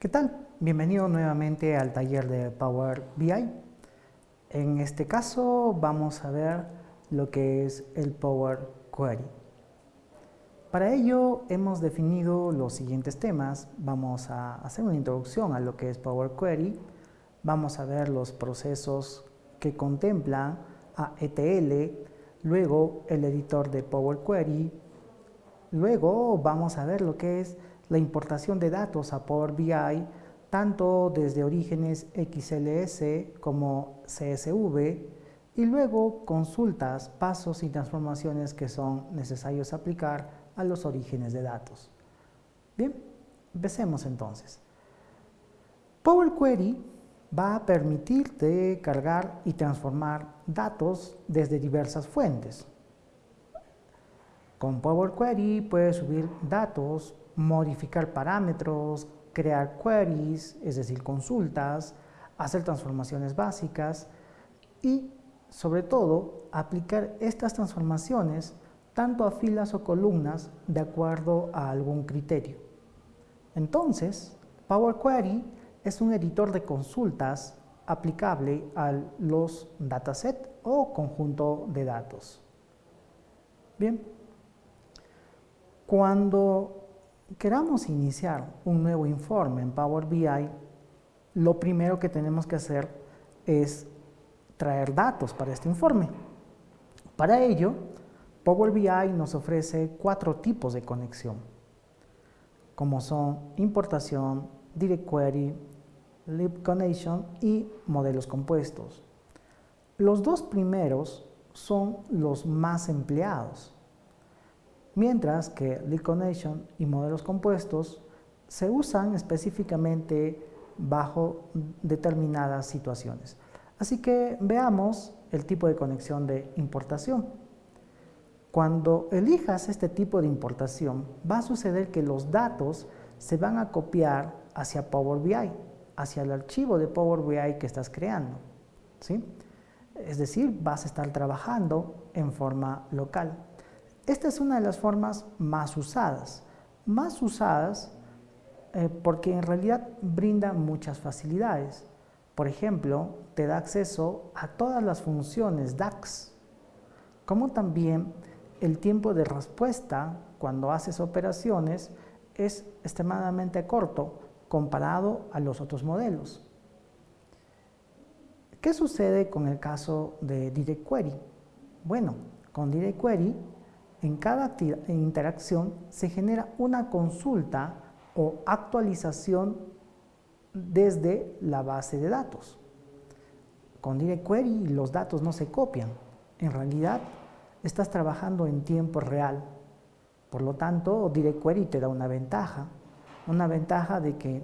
¿Qué tal? Bienvenido nuevamente al taller de Power BI. En este caso vamos a ver lo que es el Power Query. Para ello hemos definido los siguientes temas. Vamos a hacer una introducción a lo que es Power Query. Vamos a ver los procesos que contemplan a ETL, luego el editor de Power Query, luego vamos a ver lo que es la importación de datos a Power BI, tanto desde orígenes XLS como CSV, y luego consultas, pasos y transformaciones que son necesarios aplicar a los orígenes de datos. Bien, empecemos entonces. Power Query va a permitirte cargar y transformar datos desde diversas fuentes. Con Power Query puedes subir datos modificar parámetros, crear queries, es decir, consultas, hacer transformaciones básicas y, sobre todo, aplicar estas transformaciones tanto a filas o columnas de acuerdo a algún criterio. Entonces, Power Query es un editor de consultas aplicable a los datasets o conjunto de datos. Bien, cuando queramos iniciar un nuevo informe en Power BI, lo primero que tenemos que hacer es traer datos para este informe. Para ello, Power BI nos ofrece cuatro tipos de conexión, como son importación, Direct Query, Lib Connection y modelos compuestos. Los dos primeros son los más empleados, mientras que Lead Connection y modelos compuestos se usan específicamente bajo determinadas situaciones. Así que veamos el tipo de conexión de importación. Cuando elijas este tipo de importación, va a suceder que los datos se van a copiar hacia Power BI, hacia el archivo de Power BI que estás creando. ¿sí? Es decir, vas a estar trabajando en forma local. Esta es una de las formas más usadas, más usadas eh, porque en realidad brinda muchas facilidades. Por ejemplo, te da acceso a todas las funciones DAX, como también el tiempo de respuesta cuando haces operaciones es extremadamente corto comparado a los otros modelos. ¿Qué sucede con el caso de Direct Query? Bueno, con Direct Query en cada interacción se genera una consulta o actualización desde la base de datos. Con Direct Query los datos no se copian. En realidad estás trabajando en tiempo real. Por lo tanto, Direct Query te da una ventaja. Una ventaja de que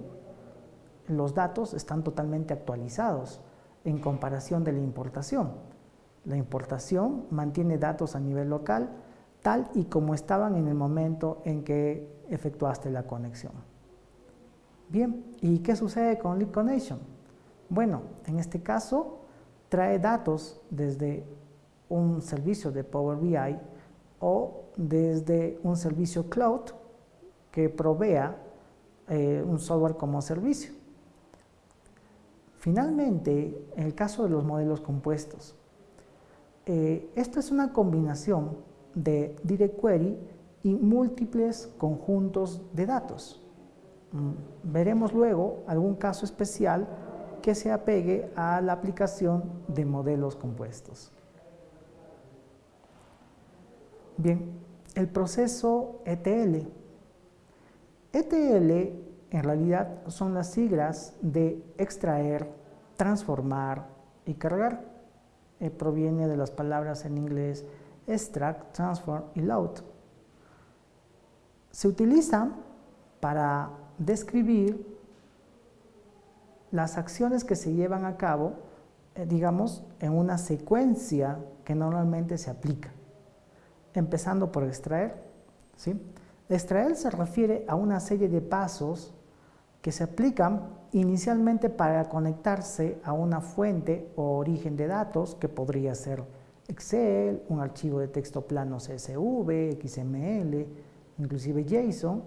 los datos están totalmente actualizados en comparación de la importación. La importación mantiene datos a nivel local tal y como estaban en el momento en que efectuaste la conexión. Bien, ¿y qué sucede con Lead Connection? Bueno, en este caso trae datos desde un servicio de Power BI o desde un servicio cloud que provea eh, un software como servicio. Finalmente, en el caso de los modelos compuestos, eh, esto es una combinación de Direct Query y múltiples conjuntos de datos. Mm, veremos luego algún caso especial que se apegue a la aplicación de modelos compuestos. Bien, el proceso ETL. ETL en realidad son las siglas de extraer, transformar y cargar. Eh, proviene de las palabras en inglés extract, transform y load. Se utilizan para describir las acciones que se llevan a cabo, eh, digamos, en una secuencia que normalmente se aplica. Empezando por extraer. ¿sí? Extraer se refiere a una serie de pasos que se aplican inicialmente para conectarse a una fuente o origen de datos que podría ser Excel, un archivo de texto plano CSV, XML, inclusive JSON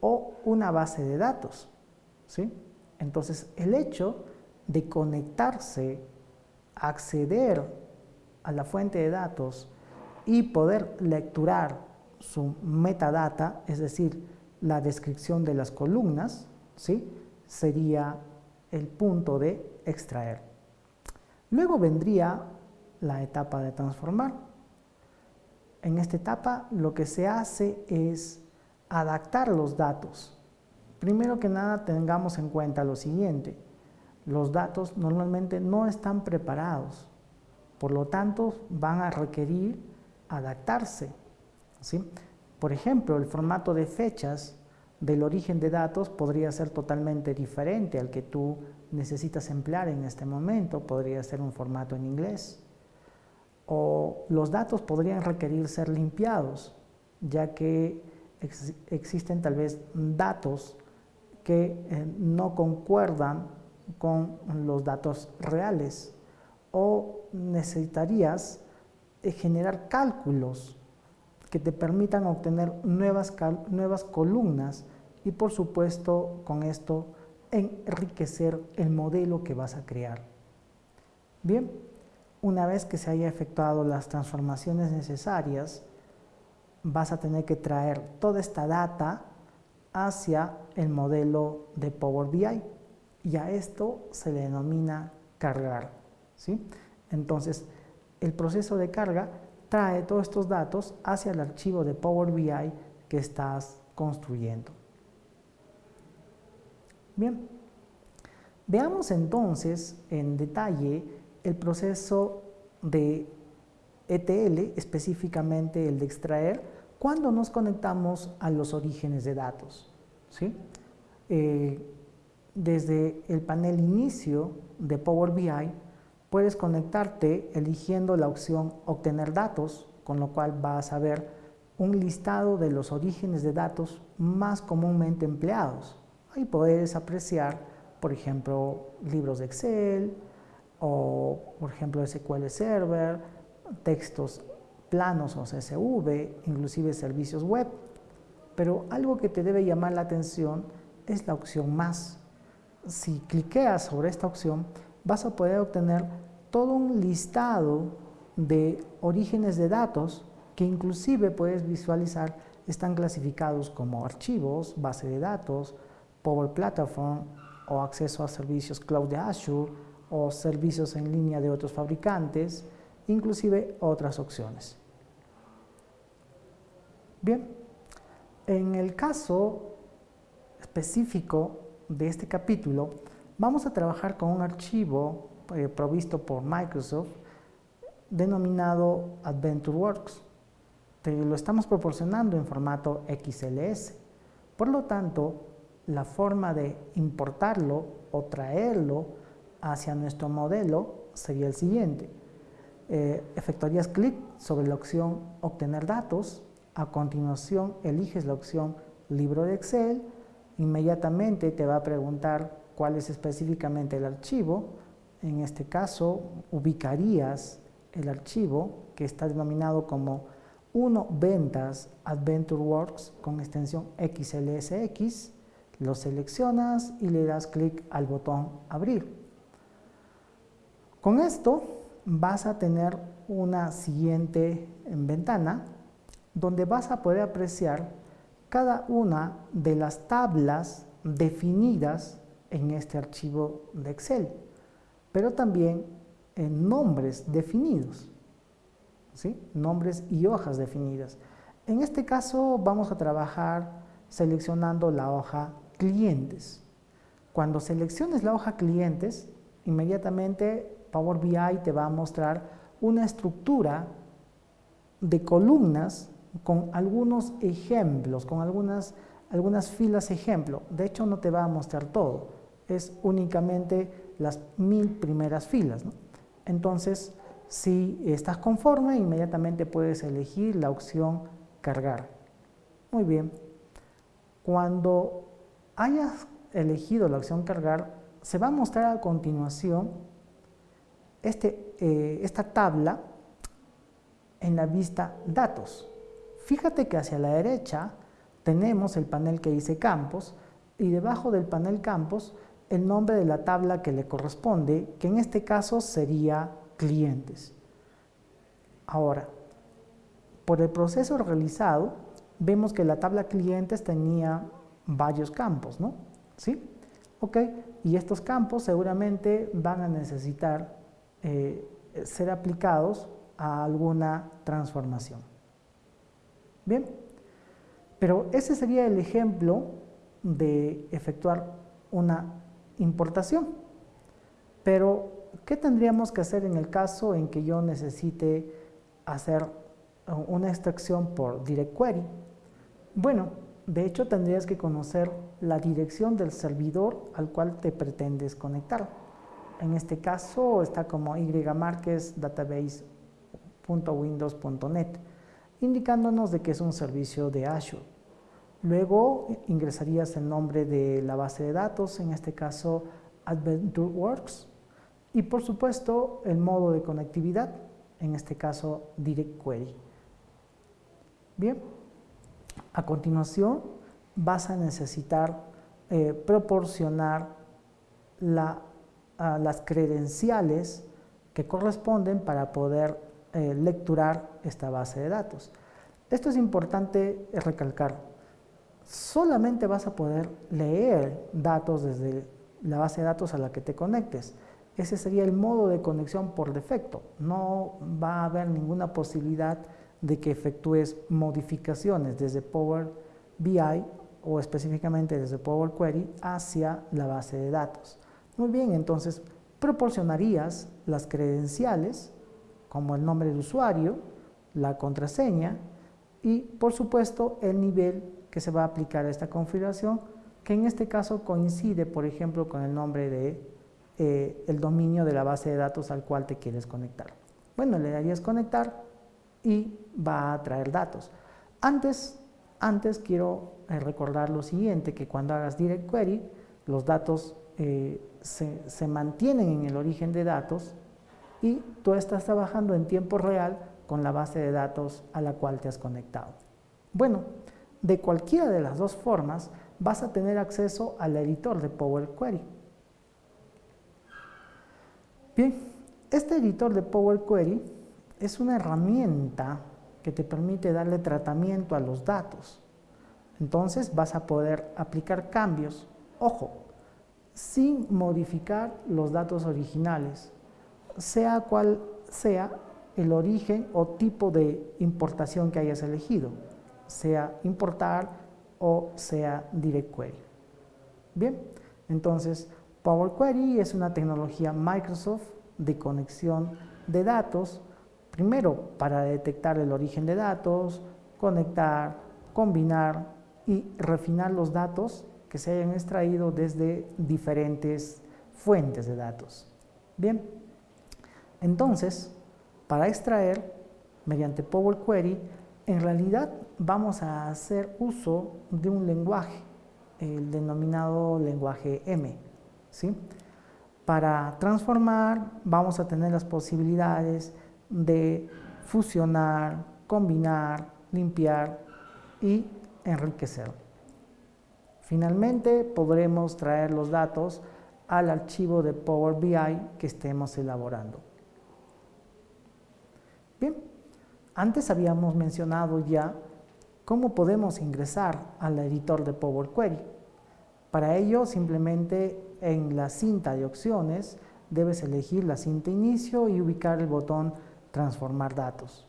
o una base de datos. ¿sí? Entonces, el hecho de conectarse, acceder a la fuente de datos y poder lecturar su metadata, es decir, la descripción de las columnas, ¿sí? sería el punto de extraer. Luego vendría la etapa de transformar. En esta etapa lo que se hace es adaptar los datos. Primero que nada tengamos en cuenta lo siguiente, los datos normalmente no están preparados, por lo tanto van a requerir adaptarse. ¿sí? Por ejemplo, el formato de fechas del origen de datos podría ser totalmente diferente al que tú necesitas emplear en este momento, podría ser un formato en inglés. O los datos podrían requerir ser limpiados, ya que existen tal vez datos que eh, no concuerdan con los datos reales o necesitarías eh, generar cálculos que te permitan obtener nuevas, nuevas columnas y por supuesto con esto enriquecer el modelo que vas a crear. Bien, una vez que se haya efectuado las transformaciones necesarias, vas a tener que traer toda esta data hacia el modelo de Power BI y a esto se le denomina cargar. ¿sí? Entonces, el proceso de carga trae todos estos datos hacia el archivo de Power BI que estás construyendo. Bien, veamos entonces en detalle el proceso de ETL, específicamente el de extraer, cuando nos conectamos a los orígenes de datos. ¿sí? Eh, desde el panel inicio de Power BI puedes conectarte eligiendo la opción obtener datos, con lo cual vas a ver un listado de los orígenes de datos más comúnmente empleados. Ahí puedes apreciar, por ejemplo, libros de Excel o, por ejemplo, SQL Server, textos planos o CSV, inclusive servicios web. Pero algo que te debe llamar la atención es la opción más si cliqueas sobre esta opción, vas a poder obtener todo un listado de orígenes de datos que inclusive puedes visualizar están clasificados como archivos, base de datos, Power Platform o acceso a servicios cloud de Azure o servicios en línea de otros fabricantes, inclusive otras opciones. Bien, en el caso específico de este capítulo, vamos a trabajar con un archivo eh, provisto por Microsoft denominado AdventureWorks. Te lo estamos proporcionando en formato XLS. Por lo tanto, la forma de importarlo o traerlo hacia nuestro modelo sería el siguiente. Eh, efectuarías clic sobre la opción Obtener datos. A continuación, eliges la opción Libro de Excel inmediatamente te va a preguntar cuál es específicamente el archivo. En este caso, ubicarías el archivo que está denominado como 1 ventas AdventureWorks con extensión XLSX, lo seleccionas y le das clic al botón abrir. Con esto vas a tener una siguiente ventana donde vas a poder apreciar cada una de las tablas definidas en este archivo de Excel, pero también en nombres definidos, ¿sí? nombres y hojas definidas. En este caso vamos a trabajar seleccionando la hoja clientes. Cuando selecciones la hoja clientes, inmediatamente Power BI te va a mostrar una estructura de columnas con algunos ejemplos, con algunas, algunas filas ejemplo. De hecho, no te va a mostrar todo, es únicamente las mil primeras filas. Entonces, si estás conforme, inmediatamente puedes elegir la opción cargar. Muy bien. Cuando hayas elegido la opción cargar, se va a mostrar a continuación este, eh, esta tabla en la vista datos. Fíjate que hacia la derecha tenemos el panel que dice campos y debajo del panel campos el nombre de la tabla que le corresponde, que en este caso sería clientes. Ahora, por el proceso realizado, vemos que la tabla clientes tenía varios campos, ¿no? ¿Sí? Ok, y estos campos seguramente van a necesitar eh, ser aplicados a alguna transformación. Bien, pero ese sería el ejemplo de efectuar una importación. Pero, ¿qué tendríamos que hacer en el caso en que yo necesite hacer una extracción por Direct Query? Bueno, de hecho tendrías que conocer la dirección del servidor al cual te pretendes conectar. En este caso está como ymarquesdatabase.windows.net, indicándonos de que es un servicio de Azure. Luego ingresarías el nombre de la base de datos, en este caso AdventureWorks, y por supuesto el modo de conectividad, en este caso Direct Query. Bien, a continuación vas a necesitar eh, proporcionar las credenciales que corresponden para poder eh, lecturar esta base de datos. Esto es importante recalcar. Solamente vas a poder leer datos desde la base de datos a la que te conectes. Ese sería el modo de conexión por defecto. No va a haber ninguna posibilidad de que efectúes modificaciones desde Power BI o específicamente desde Power Query hacia la base de datos. Muy bien, entonces proporcionarías las credenciales como el nombre de usuario, la contraseña y por supuesto el nivel que se va a aplicar a esta configuración que en este caso coincide por ejemplo con el nombre de eh, el dominio de la base de datos al cual te quieres conectar. Bueno, le darías conectar y va a traer datos. Antes, antes quiero eh, recordar lo siguiente, que cuando hagas Direct Query, los datos eh, se, mantienen en el origen de datos y tú estás trabajando en tiempo real con la base de datos a la cual te has conectado. Bueno, de cualquiera de las dos formas vas a tener acceso al editor de Power Query. Bien, este editor de Power Query es una herramienta que te permite darle tratamiento a los datos. Entonces vas a poder aplicar cambios, ojo, sin modificar los datos originales, sea cual sea el origen o tipo de importación que hayas elegido, sea importar o sea direct query. Bien, entonces Power Query es una tecnología Microsoft de conexión de datos Primero, para detectar el origen de datos, conectar, combinar y refinar los datos que se hayan extraído desde diferentes fuentes de datos. Bien, entonces, para extraer mediante Power Query, en realidad vamos a hacer uso de un lenguaje, el denominado lenguaje M. ¿sí? Para transformar vamos a tener las posibilidades de fusionar, combinar, limpiar y enriquecer. Finalmente podremos traer los datos al archivo de Power BI que estemos elaborando. Bien, antes habíamos mencionado ya cómo podemos ingresar al editor de Power Query. Para ello simplemente en la cinta de opciones debes elegir la cinta inicio y ubicar el botón transformar datos.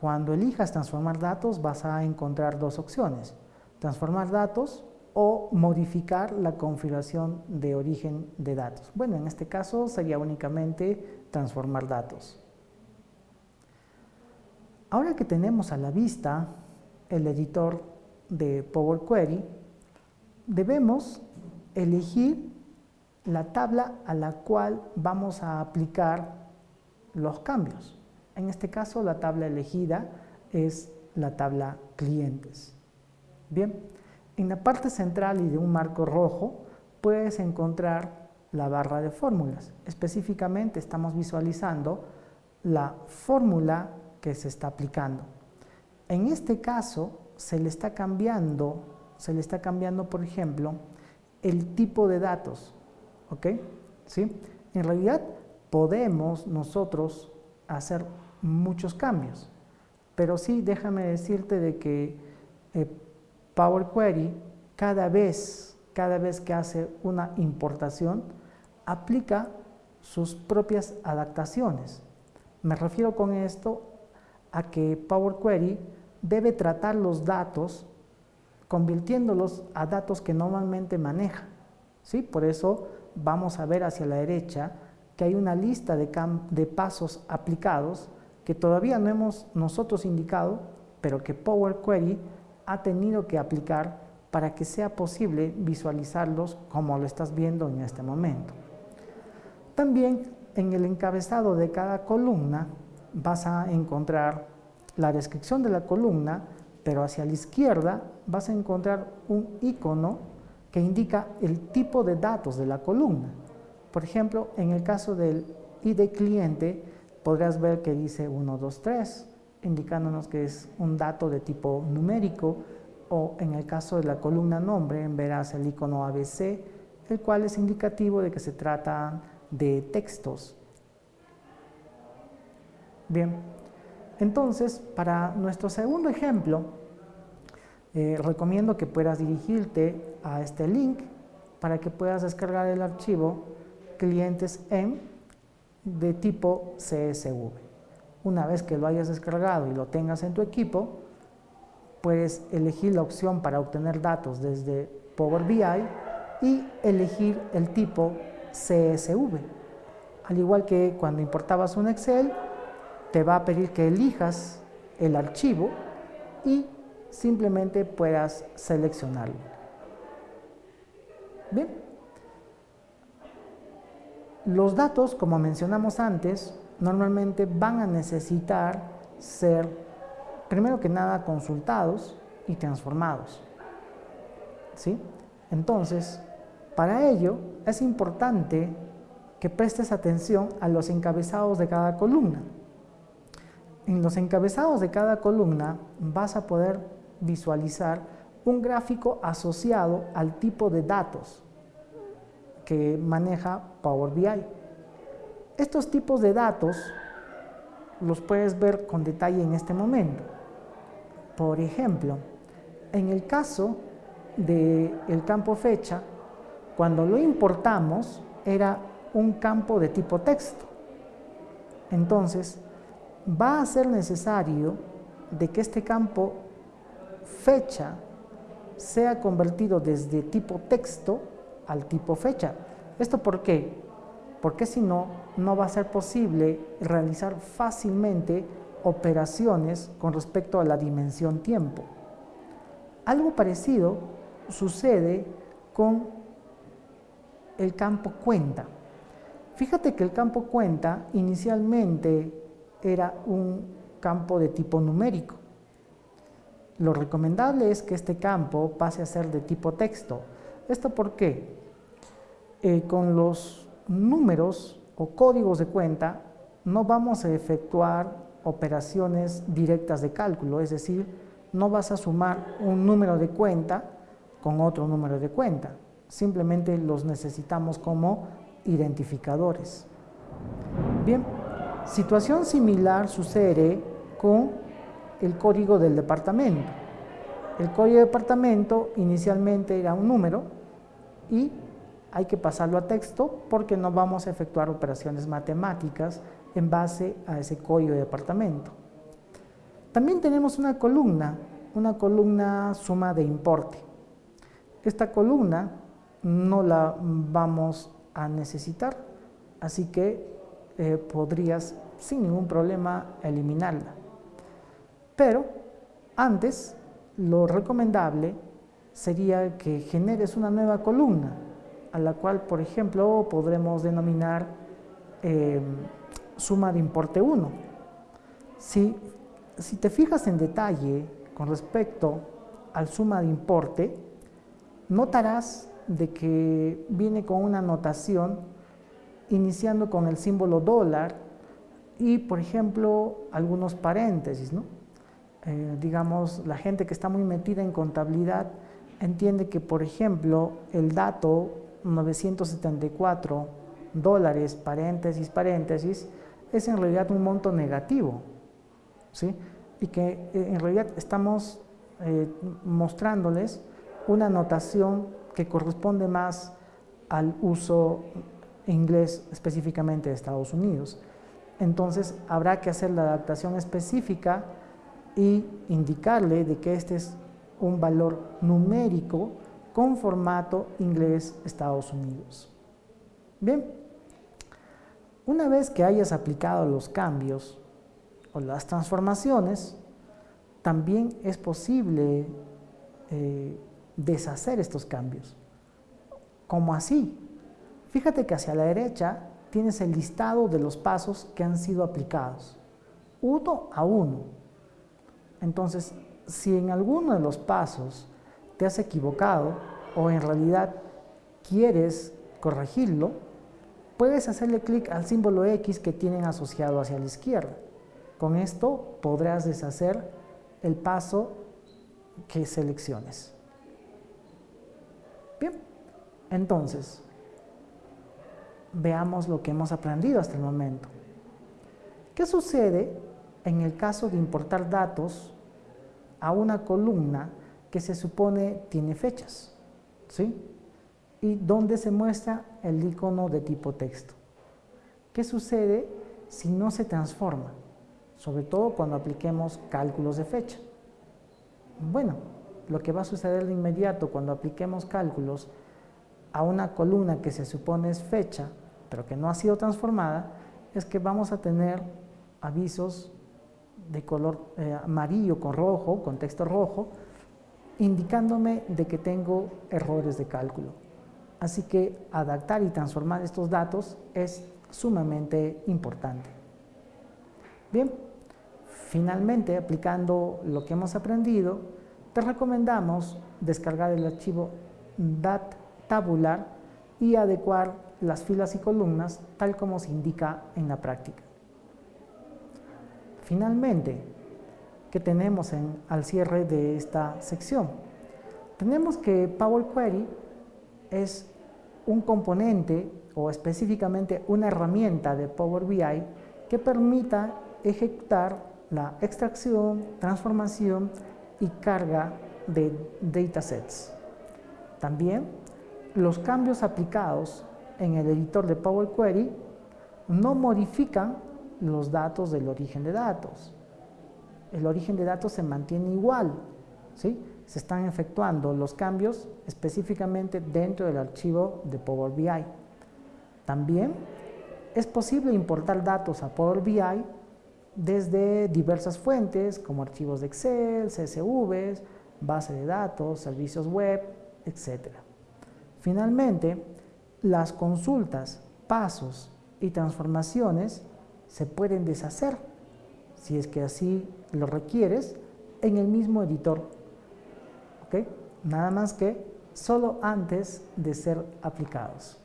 Cuando elijas transformar datos vas a encontrar dos opciones, transformar datos o modificar la configuración de origen de datos. Bueno, en este caso sería únicamente transformar datos. Ahora que tenemos a la vista el editor de Power Query, debemos elegir la tabla a la cual vamos a aplicar los cambios. En este caso, la tabla elegida es la tabla clientes. Bien, en la parte central y de un marco rojo puedes encontrar la barra de fórmulas. Específicamente estamos visualizando la fórmula que se está aplicando. En este caso, se le está cambiando se le está cambiando, por ejemplo, el tipo de datos. ¿Ok? ¿Sí? En realidad podemos nosotros hacer muchos cambios, pero sí déjame decirte de que eh, Power Query cada vez, cada vez que hace una importación, aplica sus propias adaptaciones. Me refiero con esto a que Power Query debe tratar los datos convirtiéndolos a datos que normalmente maneja. ¿sí? Por eso vamos a ver hacia la derecha que hay una lista de, de pasos aplicados que todavía no hemos nosotros indicado, pero que Power Query ha tenido que aplicar para que sea posible visualizarlos como lo estás viendo en este momento. También en el encabezado de cada columna vas a encontrar la descripción de la columna, pero hacia la izquierda vas a encontrar un icono que indica el tipo de datos de la columna. Por ejemplo, en el caso del ID cliente, podrás ver que dice 1, 2, 3, indicándonos que es un dato de tipo numérico, o en el caso de la columna nombre, verás el icono ABC, el cual es indicativo de que se trata de textos. Bien, entonces, para nuestro segundo ejemplo, eh, recomiendo que puedas dirigirte a este link para que puedas descargar el archivo clientes en de tipo CSV. Una vez que lo hayas descargado y lo tengas en tu equipo, puedes elegir la opción para obtener datos desde Power BI y elegir el tipo CSV. Al igual que cuando importabas un Excel, te va a pedir que elijas el archivo y simplemente puedas seleccionarlo. Bien. Los datos, como mencionamos antes, normalmente van a necesitar ser, primero que nada, consultados y transformados. ¿Sí? Entonces, para ello es importante que prestes atención a los encabezados de cada columna. En los encabezados de cada columna vas a poder visualizar un gráfico asociado al tipo de datos que maneja Power BI. Estos tipos de datos los puedes ver con detalle en este momento. Por ejemplo, en el caso del campo fecha, cuando lo importamos era un campo de tipo texto. Entonces, va a ser necesario de que este campo fecha sea convertido desde tipo texto al tipo fecha. ¿Esto por qué? Porque si no, no va a ser posible realizar fácilmente operaciones con respecto a la dimensión tiempo. Algo parecido sucede con el campo cuenta. Fíjate que el campo cuenta inicialmente era un campo de tipo numérico. Lo recomendable es que este campo pase a ser de tipo texto. ¿Esto por qué? Eh, con los números o códigos de cuenta no vamos a efectuar operaciones directas de cálculo, es decir, no vas a sumar un número de cuenta con otro número de cuenta simplemente los necesitamos como identificadores. Bien, situación similar sucede con el código del departamento. El código de departamento inicialmente era un número y hay que pasarlo a texto porque no vamos a efectuar operaciones matemáticas en base a ese código de departamento. También tenemos una columna, una columna suma de importe. Esta columna no la vamos a necesitar, así que eh, podrías sin ningún problema eliminarla. Pero antes, lo recomendable sería que generes una nueva columna, a la cual, por ejemplo, podremos denominar em, suma de importe 1. Si, si te fijas en detalle con respecto al suma de importe, notarás de que viene con una notación iniciando con el símbolo dólar y, por ejemplo, algunos paréntesis, ¿no? Eh, digamos, la gente que está muy metida en contabilidad entiende que, por ejemplo, el dato 974 dólares, paréntesis, paréntesis, es en realidad un monto negativo, ¿sí? Y que eh, en realidad estamos eh, mostrándoles una notación que corresponde más al uso inglés específicamente de Estados Unidos. Entonces habrá que hacer la adaptación específica y indicarle de que este es un valor numérico con formato inglés Estados Unidos. Bien, una vez que hayas aplicado los cambios o las transformaciones, también es posible eh, deshacer estos cambios. ¿Cómo así? Fíjate que hacia la derecha tienes el listado de los pasos que han sido aplicados, uno a uno. Entonces, si en alguno de los pasos te has equivocado o en realidad quieres corregirlo, puedes hacerle clic al símbolo X que tienen asociado hacia la izquierda. Con esto podrás deshacer el paso que selecciones. Bien, entonces, veamos lo que hemos aprendido hasta el momento. ¿Qué sucede en el caso de importar datos a una columna que se supone tiene fechas? ¿Sí? Y donde se muestra el icono de tipo texto. ¿Qué sucede si no se transforma? Sobre todo cuando apliquemos cálculos de fecha. Bueno, lo que va a suceder de inmediato cuando apliquemos cálculos a una columna que se supone es fecha, pero que no ha sido transformada, es que vamos a tener avisos de color eh, amarillo con rojo, con texto rojo, indicándome de que tengo errores de cálculo. Así que adaptar y transformar estos datos es sumamente importante. Bien, finalmente aplicando lo que hemos aprendido, te recomendamos descargar el archivo DAT tabular y adecuar las filas y columnas tal como se indica en la práctica. Finalmente, ¿qué tenemos en, al cierre de esta sección? Tenemos que Power Query es un componente o específicamente una herramienta de Power BI que permita ejecutar la extracción, transformación y carga de datasets. También los cambios aplicados en el editor de Power Query no modifican los datos del origen de datos. El origen de datos se mantiene igual, ¿sí? se están efectuando los cambios específicamente dentro del archivo de Power BI. También es posible importar datos a Power BI desde diversas fuentes como archivos de Excel, CSVs, base de datos, servicios web, etc. Finalmente, las consultas, pasos y transformaciones se pueden deshacer, si es que así lo requieres, en el mismo editor. ¿Ok? Nada más que solo antes de ser aplicados.